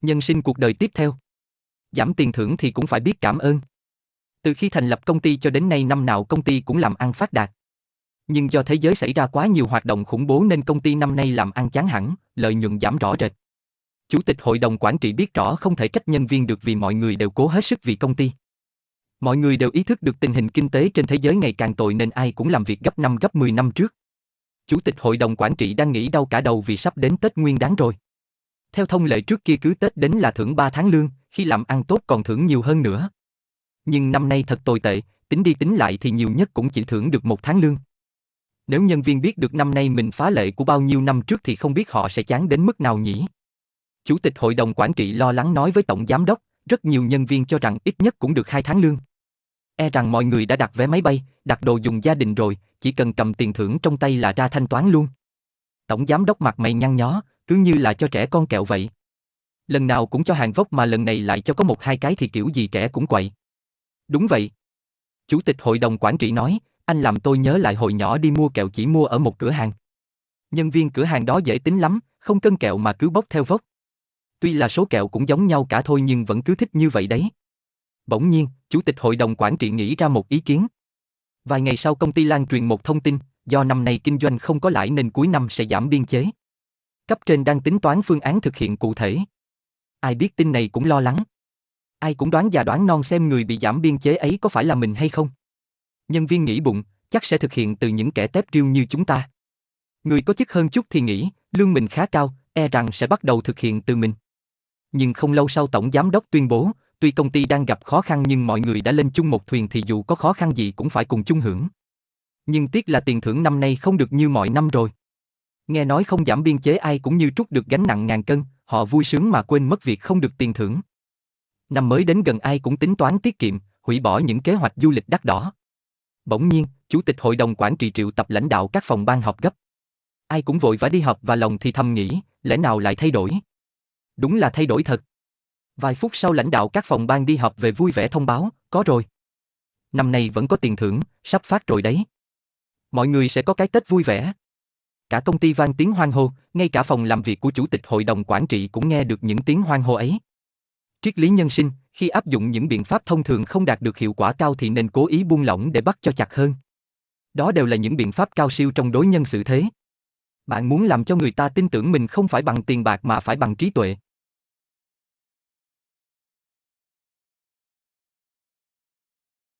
Nhân sinh cuộc đời tiếp theo. Giảm tiền thưởng thì cũng phải biết cảm ơn. Từ khi thành lập công ty cho đến nay năm nào công ty cũng làm ăn phát đạt. Nhưng do thế giới xảy ra quá nhiều hoạt động khủng bố nên công ty năm nay làm ăn chán hẳn, lợi nhuận giảm rõ rệt. Chủ tịch hội đồng quản trị biết rõ không thể trách nhân viên được vì mọi người đều cố hết sức vì công ty. Mọi người đều ý thức được tình hình kinh tế trên thế giới ngày càng tồi nên ai cũng làm việc gấp năm gấp 10 năm trước. Chủ tịch hội đồng quản trị đang nghĩ đau cả đầu vì sắp đến Tết Nguyên đáng rồi. Theo thông lệ trước kia cứ Tết đến là thưởng 3 tháng lương, khi làm ăn tốt còn thưởng nhiều hơn nữa. Nhưng năm nay thật tồi tệ, tính đi tính lại thì nhiều nhất cũng chỉ thưởng được một tháng lương. Nếu nhân viên biết được năm nay mình phá lệ của bao nhiêu năm trước thì không biết họ sẽ chán đến mức nào nhỉ? Chủ tịch hội đồng quản trị lo lắng nói với tổng giám đốc, rất nhiều nhân viên cho rằng ít nhất cũng được 2 tháng lương. E rằng mọi người đã đặt vé máy bay, đặt đồ dùng gia đình rồi, chỉ cần cầm tiền thưởng trong tay là ra thanh toán luôn. Tổng giám đốc mặt mày nhăn nhó, cứ như là cho trẻ con kẹo vậy. Lần nào cũng cho hàng vốc mà lần này lại cho có một hai cái thì kiểu gì trẻ cũng quậy. Đúng vậy. Chủ tịch hội đồng quản trị nói, anh làm tôi nhớ lại hồi nhỏ đi mua kẹo chỉ mua ở một cửa hàng. Nhân viên cửa hàng đó dễ tính lắm, không cân kẹo mà cứ bốc theo vốc. Tuy là số kẹo cũng giống nhau cả thôi nhưng vẫn cứ thích như vậy đấy. Bỗng nhiên, chủ tịch hội đồng quản trị nghĩ ra một ý kiến. Vài ngày sau công ty lan truyền một thông tin, do năm nay kinh doanh không có lãi nên cuối năm sẽ giảm biên chế. Cấp trên đang tính toán phương án thực hiện cụ thể. Ai biết tin này cũng lo lắng. Ai cũng đoán già đoán non xem người bị giảm biên chế ấy có phải là mình hay không. Nhân viên nghĩ bụng, chắc sẽ thực hiện từ những kẻ tép riêu như chúng ta. Người có chức hơn chút thì nghĩ, lương mình khá cao, e rằng sẽ bắt đầu thực hiện từ mình. Nhưng không lâu sau tổng giám đốc tuyên bố, tuy công ty đang gặp khó khăn nhưng mọi người đã lên chung một thuyền thì dù có khó khăn gì cũng phải cùng chung hưởng. Nhưng tiếc là tiền thưởng năm nay không được như mọi năm rồi. Nghe nói không giảm biên chế ai cũng như trút được gánh nặng ngàn cân, họ vui sướng mà quên mất việc không được tiền thưởng. Năm mới đến gần ai cũng tính toán tiết kiệm, hủy bỏ những kế hoạch du lịch đắt đỏ. Bỗng nhiên, chủ tịch hội đồng quản trị triệu tập lãnh đạo các phòng ban họp gấp. Ai cũng vội vã đi họp và lòng thì thầm nghĩ, lẽ nào lại thay đổi? Đúng là thay đổi thật. Vài phút sau lãnh đạo các phòng ban đi họp về vui vẻ thông báo, có rồi. Năm nay vẫn có tiền thưởng, sắp phát rồi đấy. Mọi người sẽ có cái Tết vui vẻ. Cả công ty vang tiếng hoang hô, ngay cả phòng làm việc của chủ tịch hội đồng quản trị cũng nghe được những tiếng hoang hô ấy. Triết lý nhân sinh, khi áp dụng những biện pháp thông thường không đạt được hiệu quả cao thì nên cố ý buông lỏng để bắt cho chặt hơn. Đó đều là những biện pháp cao siêu trong đối nhân xử thế. Bạn muốn làm cho người ta tin tưởng mình không phải bằng tiền bạc mà phải bằng trí tuệ.